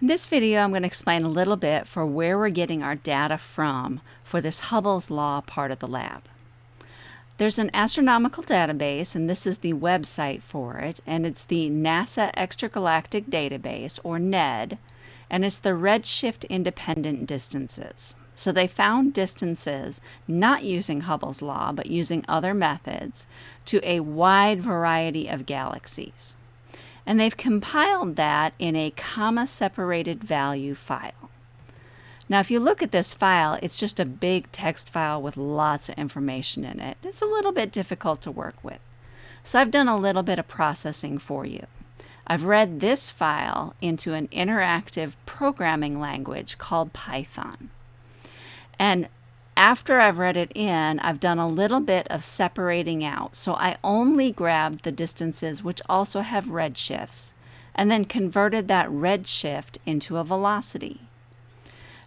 In this video, I'm going to explain a little bit for where we're getting our data from for this Hubble's Law part of the lab. There's an astronomical database, and this is the website for it, and it's the NASA Extragalactic Database, or NED, and it's the redshift independent distances. So they found distances not using Hubble's law, but using other methods to a wide variety of galaxies and they've compiled that in a comma separated value file. Now, if you look at this file, it's just a big text file with lots of information in it. It's a little bit difficult to work with. So I've done a little bit of processing for you. I've read this file into an interactive programming language called Python. And after I've read it in, I've done a little bit of separating out. So I only grabbed the distances which also have redshifts and then converted that redshift into a velocity.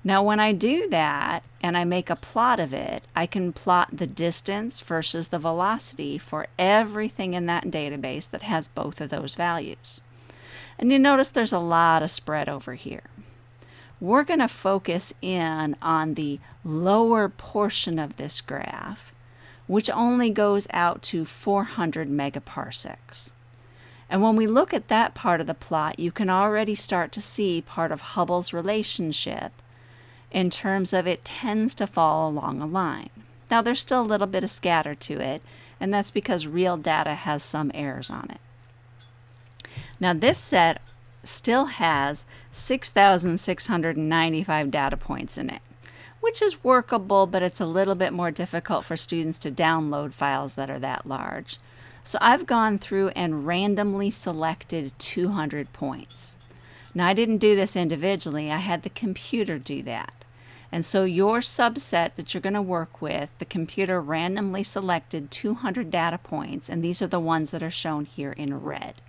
Now when I do that and I make a plot of it, I can plot the distance versus the velocity for everything in that database that has both of those values. And you notice there's a lot of spread over here we're going to focus in on the lower portion of this graph, which only goes out to 400 megaparsecs. And when we look at that part of the plot, you can already start to see part of Hubble's relationship in terms of it tends to fall along a line. Now there's still a little bit of scatter to it, and that's because real data has some errors on it. Now this set still has 6,695 data points in it, which is workable, but it's a little bit more difficult for students to download files that are that large. So I've gone through and randomly selected 200 points. Now I didn't do this individually, I had the computer do that. And so your subset that you're going to work with, the computer randomly selected 200 data points, and these are the ones that are shown here in red.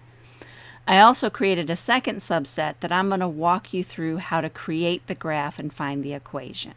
I also created a second subset that I'm going to walk you through how to create the graph and find the equation.